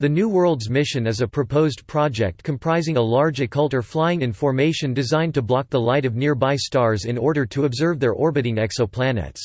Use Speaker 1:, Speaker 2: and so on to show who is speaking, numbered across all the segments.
Speaker 1: The New Worlds mission is a proposed project comprising a large occulter flying in formation designed to block the light of nearby stars in order to observe their orbiting exoplanets.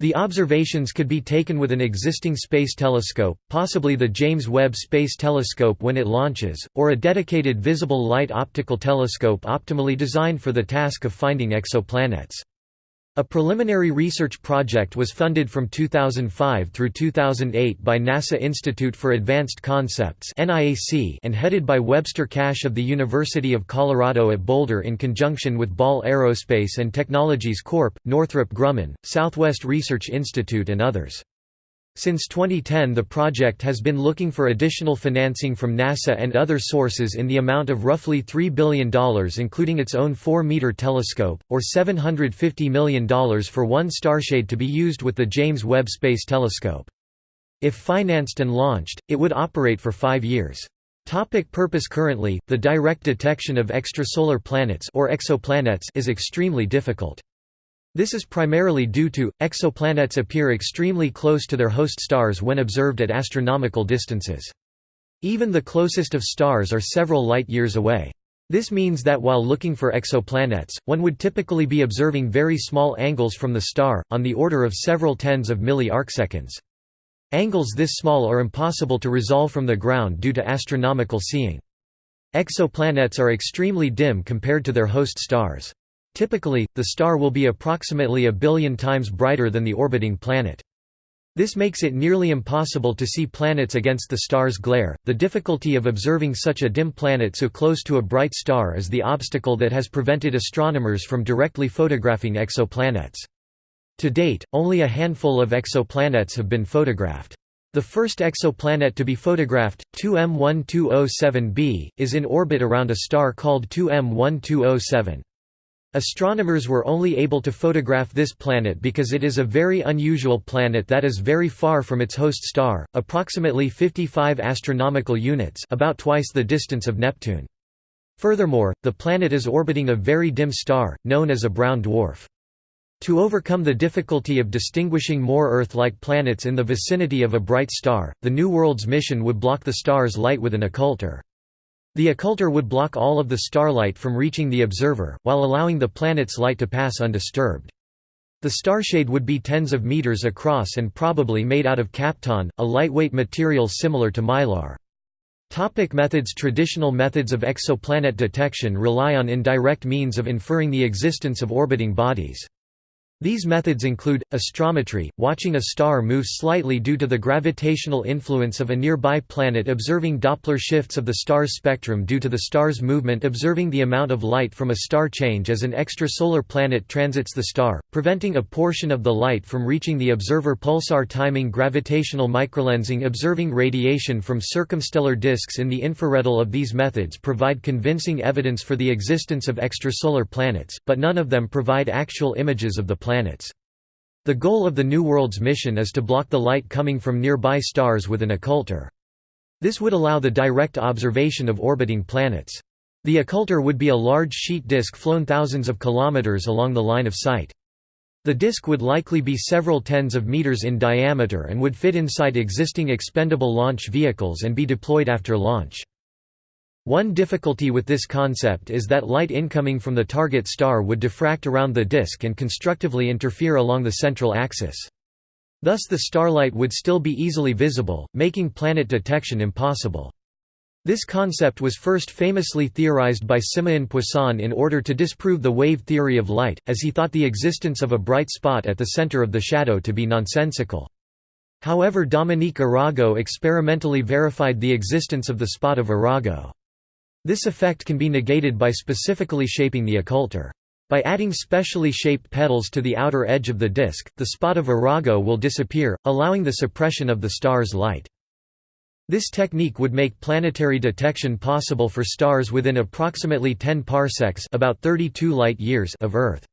Speaker 1: The observations could be taken with an existing space telescope, possibly the James Webb Space Telescope when it launches, or a dedicated visible light optical telescope optimally designed for the task of finding exoplanets. A preliminary research project was funded from 2005 through 2008 by NASA Institute for Advanced Concepts and headed by Webster Cash of the University of Colorado at Boulder in conjunction with Ball Aerospace and Technologies Corp., Northrop Grumman, Southwest Research Institute and others. Since 2010 the project has been looking for additional financing from NASA and other sources in the amount of roughly $3 billion including its own 4-meter telescope, or $750 million for one starshade to be used with the James Webb Space Telescope. If financed and launched, it would operate for five years. Topic purpose Currently, the direct detection of extrasolar planets or exoplanets is extremely difficult. This is primarily due to, exoplanets appear extremely close to their host stars when observed at astronomical distances. Even the closest of stars are several light-years away. This means that while looking for exoplanets, one would typically be observing very small angles from the star, on the order of several tens of milli-arcseconds. Angles this small are impossible to resolve from the ground due to astronomical seeing. Exoplanets are extremely dim compared to their host stars. Typically, the star will be approximately a billion times brighter than the orbiting planet. This makes it nearly impossible to see planets against the star's glare. The difficulty of observing such a dim planet so close to a bright star is the obstacle that has prevented astronomers from directly photographing exoplanets. To date, only a handful of exoplanets have been photographed. The first exoplanet to be photographed, 2M1207b, is in orbit around a star called 2M1207. Astronomers were only able to photograph this planet because it is a very unusual planet that is very far from its host star, approximately 55 astronomical units about twice the distance of Neptune. Furthermore, the planet is orbiting a very dim star, known as a brown dwarf. To overcome the difficulty of distinguishing more Earth-like planets in the vicinity of a bright star, the New Worlds mission would block the star's light with an occulter. The occulter would block all of the starlight from reaching the observer, while allowing the planet's light to pass undisturbed. The starshade would be tens of meters across and probably made out of kapton, a lightweight material similar to mylar. Topic methods Traditional methods of exoplanet detection rely on indirect means of inferring the existence of orbiting bodies. These methods include, astrometry, watching a star move slightly due to the gravitational influence of a nearby planet observing Doppler shifts of the star's spectrum due to the star's movement observing the amount of light from a star change as an extrasolar planet transits the star, preventing a portion of the light from reaching the observer pulsar timing gravitational microlensing observing radiation from circumstellar disks in the infrared All of these methods provide convincing evidence for the existence of extrasolar planets, but none of them provide actual images of the planets. The goal of the New Worlds mission is to block the light coming from nearby stars with an occulter. This would allow the direct observation of orbiting planets. The occulter would be a large sheet disk flown thousands of kilometers along the line of sight. The disk would likely be several tens of meters in diameter and would fit inside existing expendable launch vehicles and be deployed after launch. One difficulty with this concept is that light incoming from the target star would diffract around the disk and constructively interfere along the central axis. Thus the starlight would still be easily visible, making planet detection impossible. This concept was first famously theorized by Simeon Poisson in order to disprove the wave theory of light, as he thought the existence of a bright spot at the center of the shadow to be nonsensical. However Dominique Arago experimentally verified the existence of the spot of Arago. This effect can be negated by specifically shaping the occulter. By adding specially shaped petals to the outer edge of the disk, the spot of Arago will disappear, allowing the suppression of the star's light. This technique would make planetary detection possible for stars within approximately 10 parsecs about 32 light-years of Earth.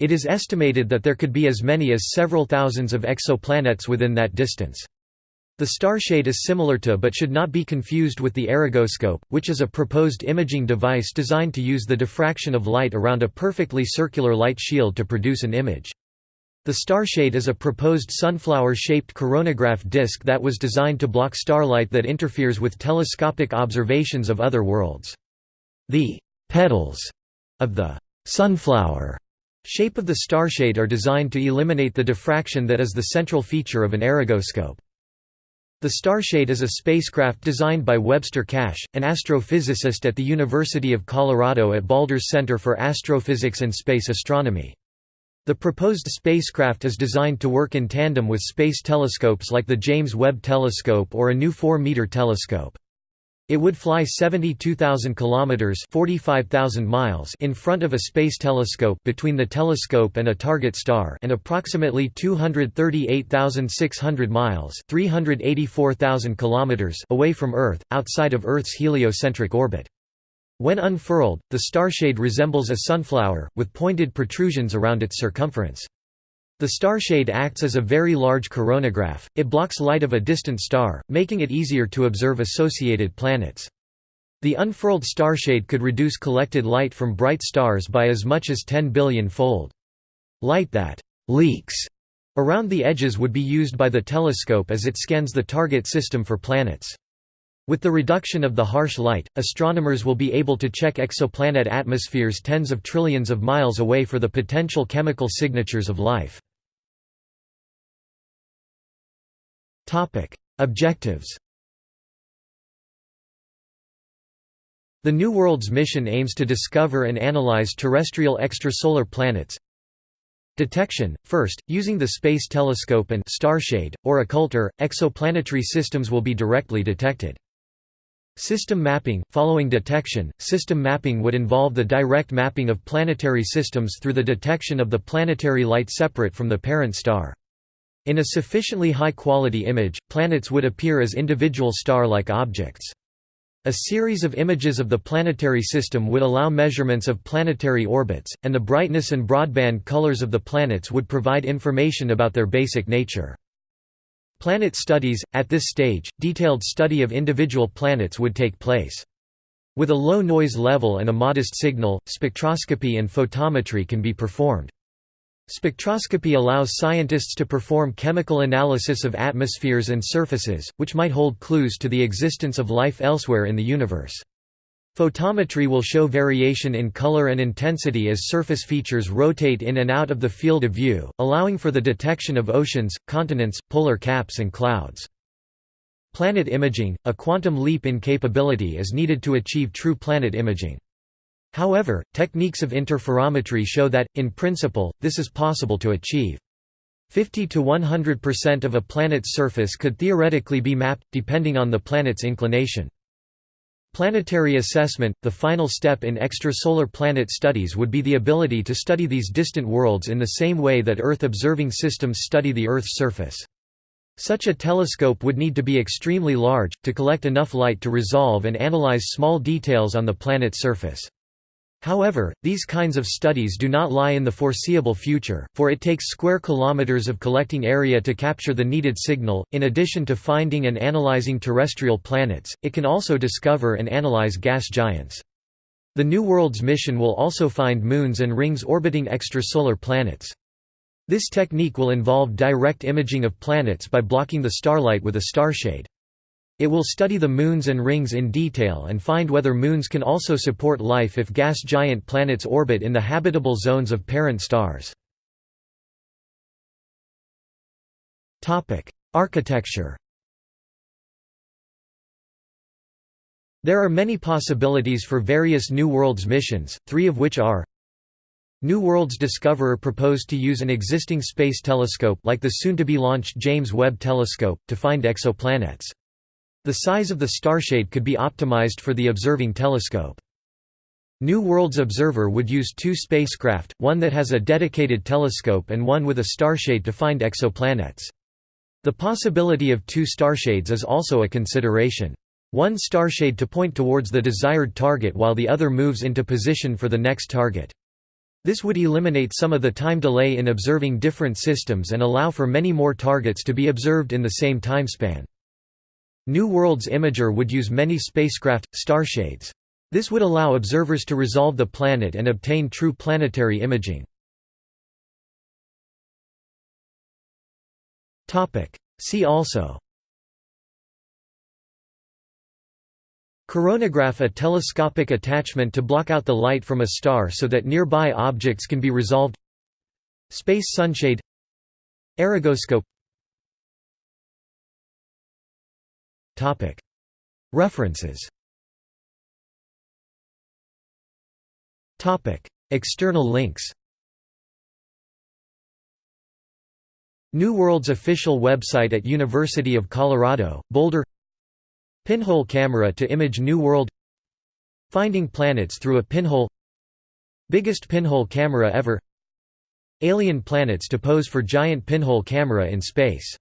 Speaker 1: It is estimated that there could be as many as several thousands of exoplanets within that distance. The starshade is similar to but should not be confused with the Aragoscope, which is a proposed imaging device designed to use the diffraction of light around a perfectly circular light shield to produce an image. The starshade is a proposed sunflower-shaped coronagraph disk that was designed to block starlight that interferes with telescopic observations of other worlds. The «petals» of the «sunflower» shape of the starshade are designed to eliminate the diffraction that is the central feature of an Aragoscope. The Starshade is a spacecraft designed by Webster Cash, an astrophysicist at the University of Colorado at Boulders Center for Astrophysics and Space Astronomy. The proposed spacecraft is designed to work in tandem with space telescopes like the James Webb Telescope or a new 4-meter telescope. It would fly 72,000 kilometers (45,000 miles) in front of a space telescope between the telescope and a target star and approximately 238,600 miles (384,000 kilometers) away from Earth, outside of Earth's heliocentric orbit. When unfurled, the starshade resembles a sunflower, with pointed protrusions around its circumference. The starshade acts as a very large coronagraph, it blocks light of a distant star, making it easier to observe associated planets. The unfurled starshade could reduce collected light from bright stars by as much as 10 billion-fold. Light that «leaks» around the edges would be used by the telescope as it scans the target system for planets. With the reduction of the harsh light, astronomers will be able to check exoplanet atmospheres tens of trillions of miles away for the potential chemical signatures of life. Objectives The New Worlds mission aims to discover and analyze terrestrial extrasolar planets. Detection – First, using the Space Telescope and starshade, or occulter, exoplanetary systems will be directly detected. System mapping – Following detection, system mapping would involve the direct mapping of planetary systems through the detection of the planetary light separate from the parent star. In a sufficiently high-quality image, planets would appear as individual star-like objects. A series of images of the planetary system would allow measurements of planetary orbits, and the brightness and broadband colors of the planets would provide information about their basic nature. Planet studies – At this stage, detailed study of individual planets would take place. With a low noise level and a modest signal, spectroscopy and photometry can be performed. Spectroscopy allows scientists to perform chemical analysis of atmospheres and surfaces, which might hold clues to the existence of life elsewhere in the universe. Photometry will show variation in color and intensity as surface features rotate in and out of the field of view, allowing for the detection of oceans, continents, polar caps and clouds. Planet imaging – A quantum leap in capability is needed to achieve true planet imaging. However, techniques of interferometry show that, in principle, this is possible to achieve. 50 to 100% of a planet's surface could theoretically be mapped, depending on the planet's inclination. Planetary assessment – The final step in extrasolar planet studies would be the ability to study these distant worlds in the same way that Earth-observing systems study the Earth's surface. Such a telescope would need to be extremely large, to collect enough light to resolve and analyze small details on the planet's surface. However, these kinds of studies do not lie in the foreseeable future, for it takes square kilometers of collecting area to capture the needed signal. In addition to finding and analyzing terrestrial planets, it can also discover and analyze gas giants. The New Worlds mission will also find moons and rings orbiting extrasolar planets. This technique will involve direct imaging of planets by blocking the starlight with a starshade. It will study the moons and rings in detail and find whether moons can also support life if gas giant planets orbit in the habitable zones of parent stars. Architecture There are many possibilities for various New Worlds missions, three of which are New Worlds Discoverer proposed to use an existing space telescope like the soon-to-be-launched James Webb Telescope, to find exoplanets. The size of the starshade could be optimized for the observing telescope. New Worlds Observer would use two spacecraft, one that has a dedicated telescope and one with a starshade to find exoplanets. The possibility of two starshades is also a consideration. One starshade to point towards the desired target while the other moves into position for the next target. This would eliminate some of the time delay in observing different systems and allow for many more targets to be observed in the same timespan. New Worlds Imager would use many spacecraft, starshades. This would allow observers to resolve the planet and obtain true planetary imaging. See also. Coronagraph a telescopic attachment to block out the light from a star so that nearby objects can be resolved. Space sunshade. Aragoscope References. External links. New World's official website at University of Colorado, Boulder. Pinhole camera to image New World. Finding planets through a pinhole. Biggest pinhole camera ever. Alien planets to pose for giant pinhole camera in space